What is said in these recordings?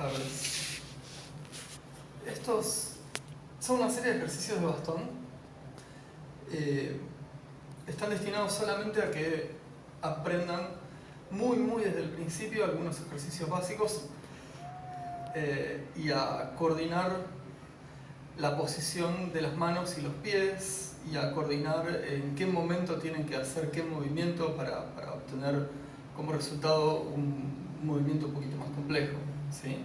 tardes. Estos son una serie de ejercicios de bastón. Eh, están destinados solamente a que aprendan muy, muy desde el principio algunos ejercicios básicos eh, y a coordinar la posición de las manos y los pies y a coordinar en qué momento tienen que hacer qué movimiento para, para obtener como resultado un movimiento un poquito más complejo. ¿Sí?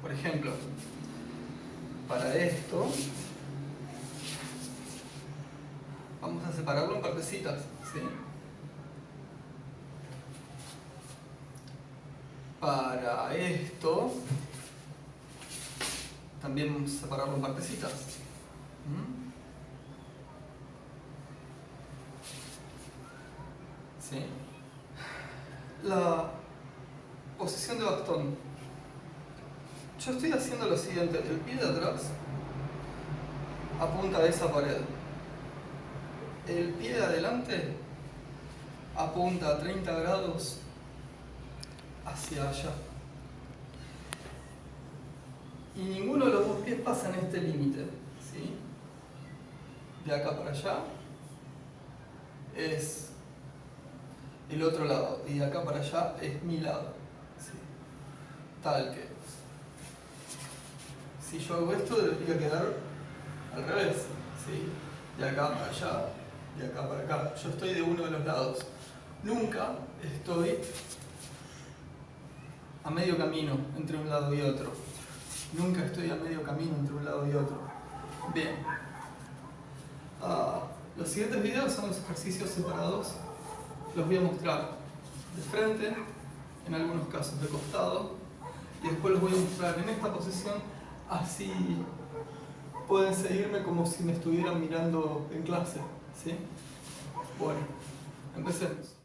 Por ejemplo, para esto vamos a separarlo en partecitas. ¿sí? Para esto también vamos a separarlo en partecitas. ¿Sí? La posición de bastón. Yo estoy haciendo lo siguiente, el pie de atrás apunta a esa pared. El pie de adelante apunta a 30 grados hacia allá. Y ninguno de los dos pies pasa en este límite. ¿sí? De acá para allá es el otro lado y de acá para allá es mi lado. Tal que si yo hago esto debería quedar al revés. ¿sí? De acá para allá, de acá para acá. Yo estoy de uno de los lados. Nunca estoy a medio camino entre un lado y otro. Nunca estoy a medio camino entre un lado y otro. Bien. Ah, los siguientes videos son los ejercicios separados los voy a mostrar de frente, en algunos casos de costado, y después los voy a mostrar en esta posición, así pueden seguirme como si me estuvieran mirando en clase. ¿sí? Bueno, empecemos.